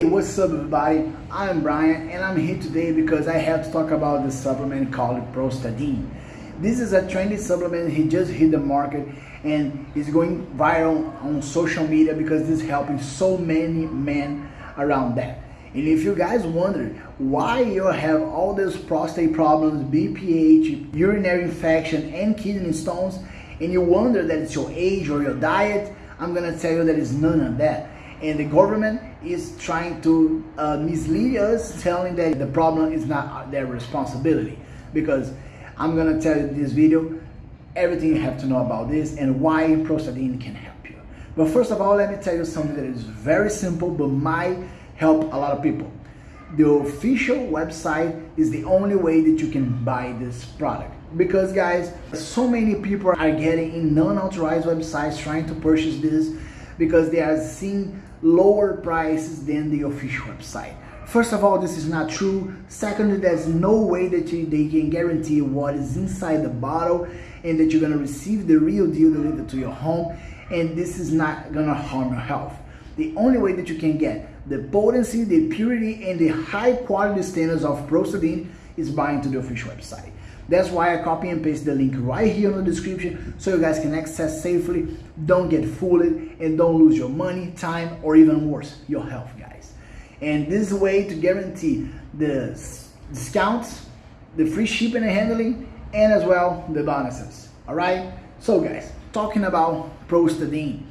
Hey, what's up everybody? I'm Brian and I'm here today because I have to talk about the supplement called Prostadine. This is a trendy supplement, he just hit the market and is going viral on social media because this is helping so many men around that. And if you guys wonder why you have all these prostate problems, BPH, urinary infection and kidney stones and you wonder that it's your age or your diet, I'm gonna tell you that it's none of that and the government is trying to uh, mislead us telling that the problem is not their responsibility. Because I'm gonna tell you this video everything you have to know about this and why Prostadine can help you. But first of all let me tell you something that is very simple but might help a lot of people. The official website is the only way that you can buy this product. Because guys so many people are getting in non-authorized websites trying to purchase this because they are seeing lower prices than the official website. First of all, this is not true. Secondly, there's no way that you, they can guarantee what is inside the bottle and that you're gonna receive the real deal delivered to your home and this is not gonna harm your health. The only way that you can get the potency, the purity, and the high quality standards of Prostadine is buying to the official website. That's why I copy and paste the link right here in the description so you guys can access safely, don't get fooled, and don't lose your money, time, or even worse, your health, guys. And this is a way to guarantee the discounts, the free shipping and handling, and as well the bonuses. All right. So, guys, talking about Prostadine,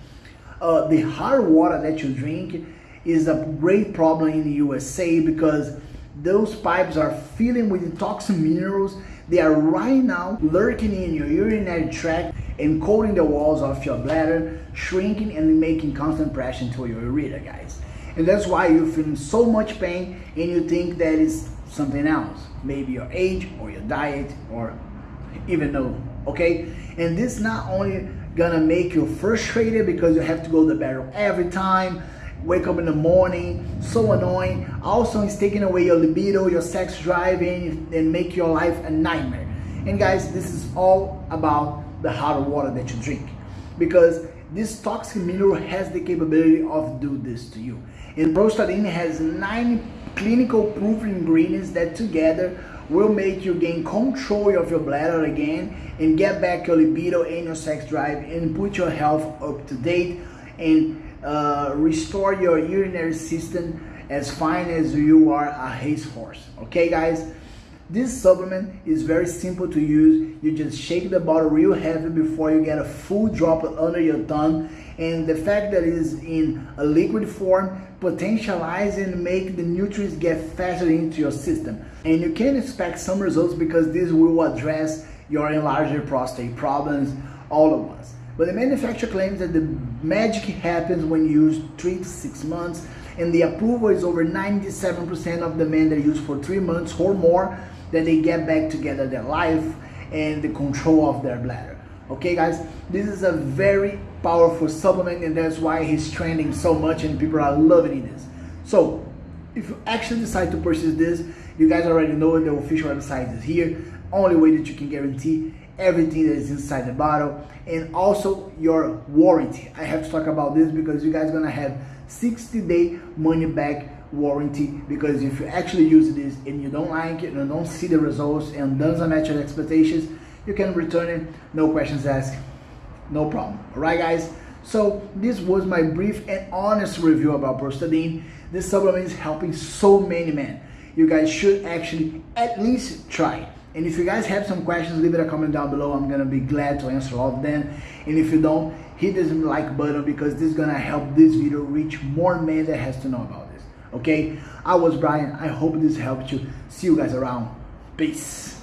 uh, the hard water that you drink is a great problem in the USA because those pipes are filling with toxic minerals they are right now lurking in your urinary tract and coating the walls of your bladder, shrinking and making constant pressure to your ureter, guys. And that's why you're feeling so much pain and you think that is something else. Maybe your age or your diet or even though, okay? And this not only gonna make you frustrated because you have to go to the bathroom every time, wake up in the morning, so annoying. Also, it's taking away your libido, your sex drive, and, make your life a nightmare. And guys, this is all about the hot water that you drink because this toxic mineral has the capability of do this to you. And Prostadine has nine clinical proof ingredients that together will make you gain control of your bladder again and get back your libido and your sex drive and put your health up to date and uh, restore your urinary system as fine as you are a racehorse. Okay, guys? This supplement is very simple to use. You just shake the bottle real heavy before you get a full drop under your tongue. And the fact that it is in a liquid form potentialize and make the nutrients get faster into your system. And you can expect some results because this will address your enlarged prostate problems all at once. But the manufacturer claims that the magic happens when used three to six months and the approval is over 97% of the men that use for three months or more that they get back together their life and the control of their bladder. Okay guys, this is a very powerful supplement and that's why he's trending so much and people are loving this. So if you actually decide to purchase this, you guys already know the official website is here. Only way that you can guarantee everything that is inside the bottle and also your warranty. I have to talk about this because you guys gonna have 60 day money back warranty because if you actually use this and you don't like it and don't see the results and doesn't match your expectations, you can return it, no questions asked, no problem. All right, guys? So this was my brief and honest review about Prostadine. This supplement is helping so many men. You guys should actually at least try it. And if you guys have some questions, leave it a comment down below. I'm gonna be glad to answer all of them. And if you don't, hit this like button because this is gonna help this video reach more men that has to know about this. Okay? I was Brian. I hope this helped you. See you guys around. Peace.